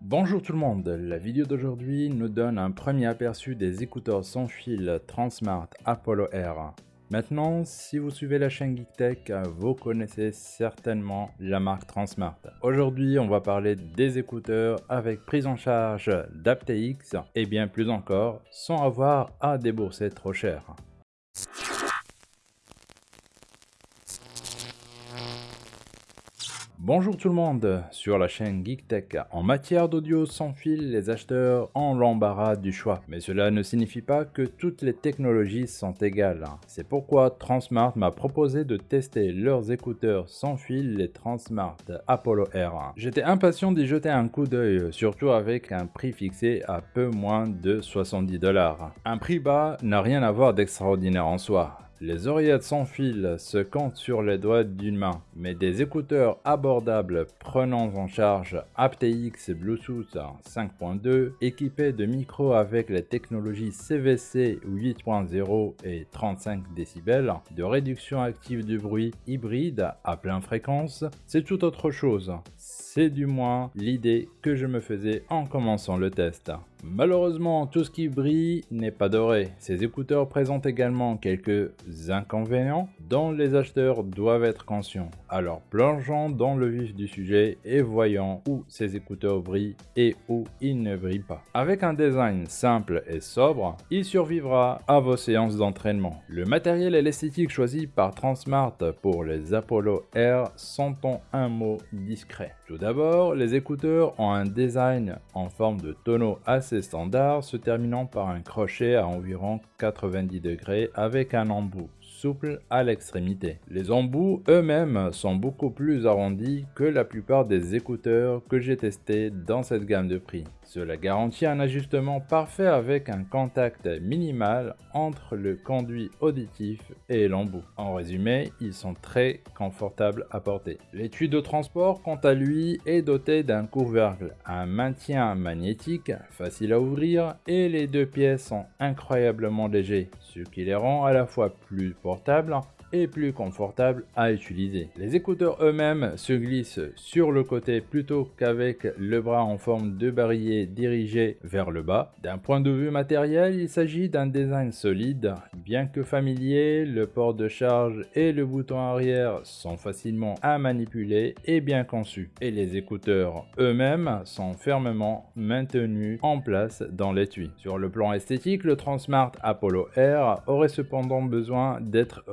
Bonjour tout le monde, la vidéo d'aujourd'hui nous donne un premier aperçu des écouteurs sans fil Transmart Apollo R. Maintenant, si vous suivez la chaîne GeekTech, vous connaissez certainement la marque Transmart. Aujourd'hui, on va parler des écouteurs avec prise en charge d'aptX et bien plus encore, sans avoir à débourser trop cher. Bonjour tout le monde, sur la chaîne GeekTech. En matière d'audio sans fil, les acheteurs ont l'embarras du choix. Mais cela ne signifie pas que toutes les technologies sont égales. C'est pourquoi Transmart m'a proposé de tester leurs écouteurs sans fil, les Transmart Apollo R. J'étais impatient d'y jeter un coup d'œil, surtout avec un prix fixé à peu moins de 70 dollars. Un prix bas n'a rien à voir d'extraordinaire en soi. Les oreillettes sans fil se comptent sur les doigts d'une main, mais des écouteurs abordables prenant en charge aptX Bluetooth 5.2 équipés de micros avec les technologies CVC 8.0 et 35 décibels, de réduction active du bruit hybride à pleine fréquence, c'est tout autre chose. Du moins l'idée que je me faisais en commençant le test. Malheureusement, tout ce qui brille n'est pas doré. Ces écouteurs présentent également quelques inconvénients dont les acheteurs doivent être conscients. Alors plongeons dans le vif du sujet et voyons où ces écouteurs brillent et où ils ne brillent pas. Avec un design simple et sobre, il survivra à vos séances d'entraînement. Le matériel et l'esthétique choisis par Transmart pour les Apollo R sont en un mot discret. D'abord, les écouteurs ont un design en forme de tonneau assez standard se terminant par un crochet à environ 90 degrés avec un embout souple à l'extrémité. Les embouts eux-mêmes sont beaucoup plus arrondis que la plupart des écouteurs que j'ai testés dans cette gamme de prix. Cela garantit un ajustement parfait avec un contact minimal entre le conduit auditif et l'embout. En résumé, ils sont très confortables à porter. L'étui de transport, quant à lui, est doté d'un couvercle, un maintien magnétique facile à ouvrir et les deux pièces sont incroyablement légers, ce qui les rend à la fois plus portables et plus confortable à utiliser. Les écouteurs eux-mêmes se glissent sur le côté plutôt qu'avec le bras en forme de barillet dirigé vers le bas. D'un point de vue matériel, il s'agit d'un design solide. Bien que familier, le port de charge et le bouton arrière sont facilement à manipuler et bien conçus. Et les écouteurs eux-mêmes sont fermement maintenus en place dans l'étui. Sur le plan esthétique, le Transmart Apollo R aurait cependant besoin d'être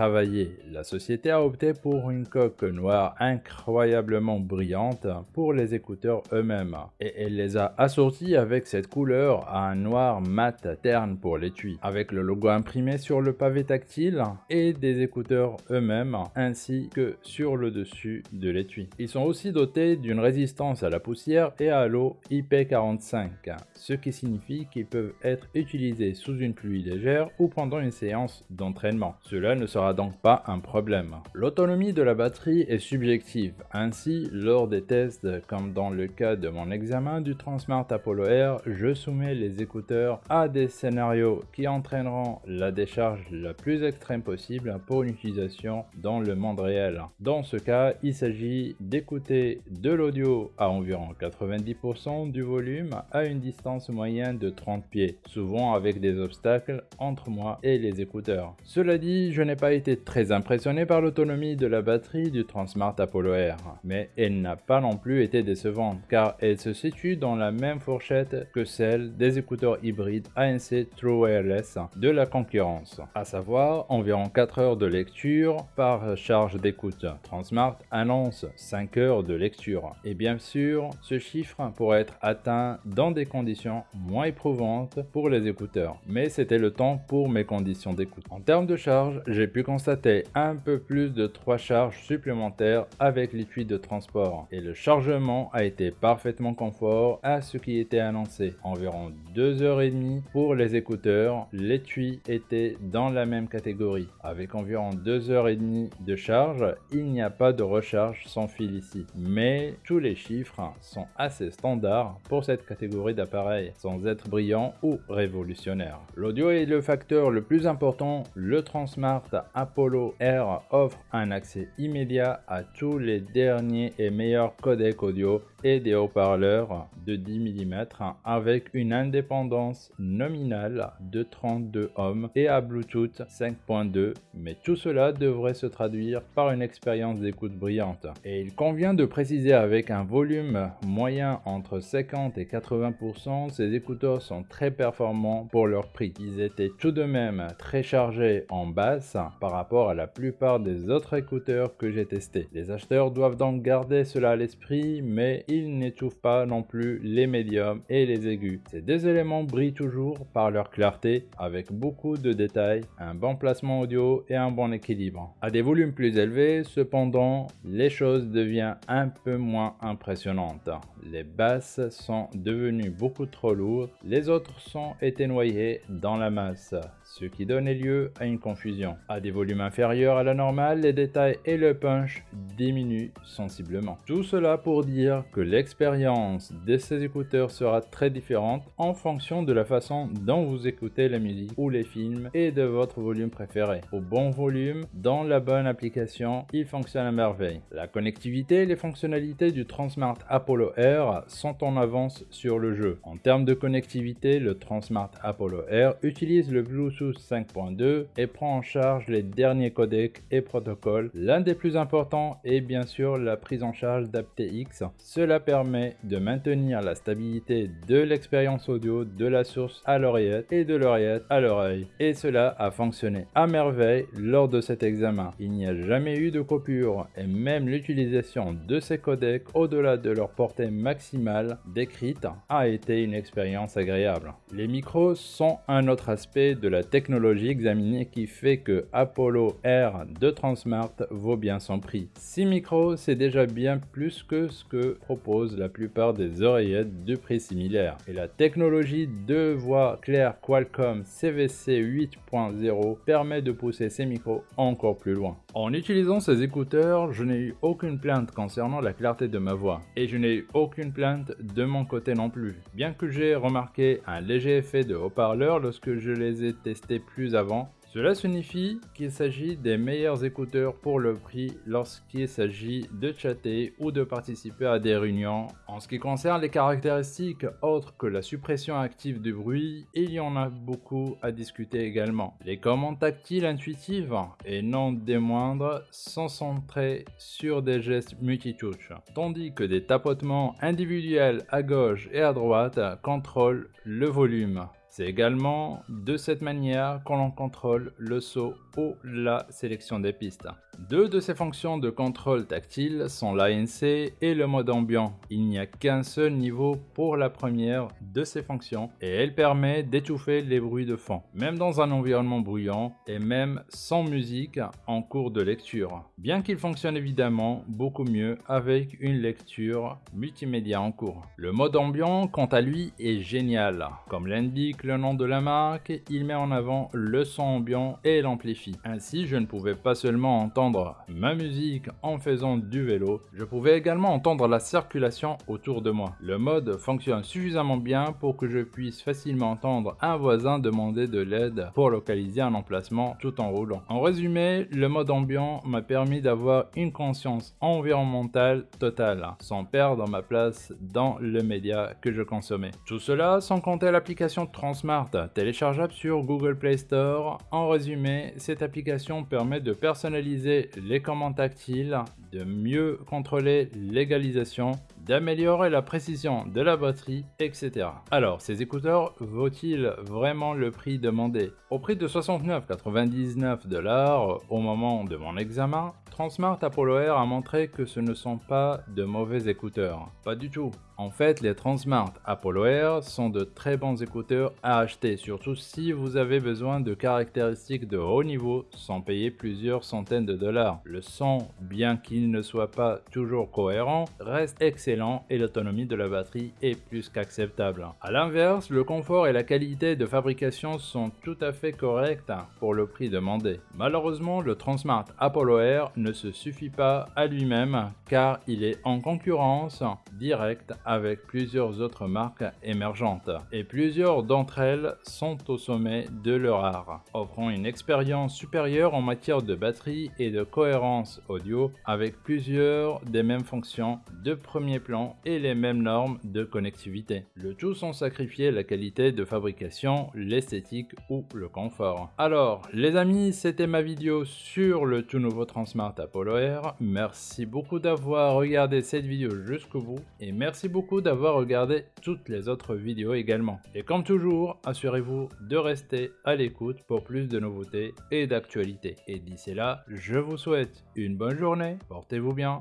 la société a opté pour une coque noire incroyablement brillante pour les écouteurs eux-mêmes et elle les a assortis avec cette couleur à un noir mat terne pour l'étui avec le logo imprimé sur le pavé tactile et des écouteurs eux-mêmes ainsi que sur le dessus de l'étui. Ils sont aussi dotés d'une résistance à la poussière et à l'eau IP45 ce qui signifie qu'ils peuvent être utilisés sous une pluie légère ou pendant une séance d'entraînement. Cela ne sera donc pas un problème. L'autonomie de la batterie est subjective, ainsi lors des tests comme dans le cas de mon examen du Transmart Apollo R, je soumets les écouteurs à des scénarios qui entraîneront la décharge la plus extrême possible pour une utilisation dans le monde réel. Dans ce cas, il s'agit d'écouter de l'audio à environ 90% du volume à une distance moyenne de 30 pieds, souvent avec des obstacles entre moi et les écouteurs. Cela dit, je n'ai pas été très impressionné par l'autonomie de la batterie du Transmart Apollo R, mais elle n'a pas non plus été décevante car elle se situe dans la même fourchette que celle des écouteurs hybrides ANC True Wireless de la concurrence, à savoir environ 4 heures de lecture par charge d'écoute. Transmart annonce 5 heures de lecture et bien sûr ce chiffre pourrait être atteint dans des conditions moins éprouvantes pour les écouteurs, mais c'était le temps pour mes conditions d'écoute. En termes de charge, j'ai pu constater un peu plus de 3 charges supplémentaires avec l'étui de transport et le chargement a été parfaitement confort à ce qui était annoncé. Environ 2h30 pour les écouteurs, l'étui était dans la même catégorie. Avec environ 2h30 de charge, il n'y a pas de recharge sans fil ici. Mais tous les chiffres sont assez standards pour cette catégorie d'appareils, sans être brillant ou révolutionnaire. L'audio est le facteur le plus important, le Transmart Apollo Air offre un accès immédiat à tous les derniers et meilleurs codecs audio et des haut-parleurs de 10 mm avec une indépendance nominale de 32 ohms et à Bluetooth 5.2 mais tout cela devrait se traduire par une expérience d'écoute brillante. Et il convient de préciser avec un volume moyen entre 50 et 80%, ces écouteurs sont très performants pour leur prix. Ils étaient tout de même très chargés en basse rapport à la plupart des autres écouteurs que j'ai testés. Les acheteurs doivent donc garder cela à l'esprit mais ils n'étouffent pas non plus les médiums et les aigus. Ces deux éléments brillent toujours par leur clarté avec beaucoup de détails, un bon placement audio et un bon équilibre. À des volumes plus élevés, cependant, les choses deviennent un peu moins impressionnantes. Les basses sont devenues beaucoup trop lourdes, les autres sont été noyées dans la masse ce qui donnait lieu à une confusion. Volumes inférieurs à la normale, les détails et le punch diminuent sensiblement. Tout cela pour dire que l'expérience de ces écouteurs sera très différente en fonction de la façon dont vous écoutez la musique ou les films et de votre volume préféré. Au bon volume, dans la bonne application, il fonctionne à merveille. La connectivité et les fonctionnalités du Transmart Apollo Air sont en avance sur le jeu. En termes de connectivité, le Transmart Apollo Air utilise le Bluetooth 5.2 et prend en charge les derniers codecs et protocoles. L'un des plus importants est bien sûr la prise en charge d'aptX. Cela permet de maintenir la stabilité de l'expérience audio de la source à l'oreillette et de l'oreillette à l'oreille. Et cela a fonctionné à merveille lors de cet examen. Il n'y a jamais eu de coupure et même l'utilisation de ces codecs au-delà de leur portée maximale décrite a été une expérience agréable. Les micros sont un autre aspect de la technologie examinée qui fait que Apollo R de Transmart vaut bien son prix. 6 micros, c'est déjà bien plus que ce que proposent la plupart des oreillettes de prix similaire. Et la technologie de voix claire Qualcomm CVC 8.0 permet de pousser ces micros encore plus loin. En utilisant ces écouteurs, je n'ai eu aucune plainte concernant la clarté de ma voix. Et je n'ai eu aucune plainte de mon côté non plus. Bien que j'ai remarqué un léger effet de haut-parleur lorsque je les ai testés plus avant. Cela signifie qu'il s'agit des meilleurs écouteurs pour le prix lorsqu'il s'agit de chatter ou de participer à des réunions. En ce qui concerne les caractéristiques autres que la suppression active du bruit, il y en a beaucoup à discuter également. Les commandes tactiles intuitives et non des moindres sont centrées sur des gestes multitouches, tandis que des tapotements individuels à gauche et à droite contrôlent le volume. C'est également de cette manière qu'on l'on contrôle le saut ou la sélection des pistes. Deux de ces fonctions de contrôle tactile sont l'ANC et le mode ambiant. Il n'y a qu'un seul niveau pour la première de ces fonctions et elle permet d'étouffer les bruits de fond, même dans un environnement bruyant et même sans musique en cours de lecture. Bien qu'il fonctionne évidemment beaucoup mieux avec une lecture multimédia en cours. Le mode ambiant quant à lui est génial. Comme l'indique le nom de la marque, il met en avant le son ambiant et l'amplifie. Ainsi je ne pouvais pas seulement entendre ma musique en faisant du vélo, je pouvais également entendre la circulation autour de moi. Le mode fonctionne suffisamment bien pour que je puisse facilement entendre un voisin demander de l'aide pour localiser un emplacement tout en roulant. En résumé, le mode ambiant m'a permis d'avoir une conscience environnementale totale, sans perdre ma place dans le média que je consommais. Tout cela sans compter l'application Transmart, téléchargeable sur Google Play Store. En résumé, cette application permet de personnaliser les commandes tactiles, de mieux contrôler l'égalisation, d'améliorer la précision de la batterie, etc. Alors, ces écouteurs vaut-il vraiment le prix demandé? Au prix de 69,99 dollars au moment de mon examen, Transmart Apollo Air a montré que ce ne sont pas de mauvais écouteurs. Pas du tout. En fait, les Transmart Apollo Air sont de très bons écouteurs à acheter, surtout si vous avez besoin de caractéristiques de haut niveau sans payer plusieurs centaines de dollars. Le son, bien qu'il ne soit pas toujours cohérent, reste excellent et l'autonomie de la batterie est plus qu'acceptable. A l'inverse, le confort et la qualité de fabrication sont tout à fait corrects pour le prix demandé. Malheureusement, le Transmart Apollo Air ne se suffit pas à lui-même car il est en concurrence directe avec plusieurs autres marques émergentes et plusieurs d'entre elles sont au sommet de leur art, offrant une expérience supérieure en matière de batterie et de cohérence audio avec plusieurs des mêmes fonctions de premier plan et les mêmes normes de connectivité. Le tout sans sacrifier la qualité de fabrication, l'esthétique ou le confort. Alors les amis, c'était ma vidéo sur le tout nouveau Transmart Apollo Air. Merci beaucoup d'avoir regardé cette vidéo jusqu'au bout et merci beaucoup d'avoir regardé toutes les autres vidéos également. Et comme toujours, assurez-vous de rester à l'écoute pour plus de nouveautés et d'actualités. Et d'ici là, je vous souhaite une bonne journée, portez-vous bien,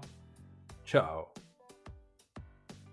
ciao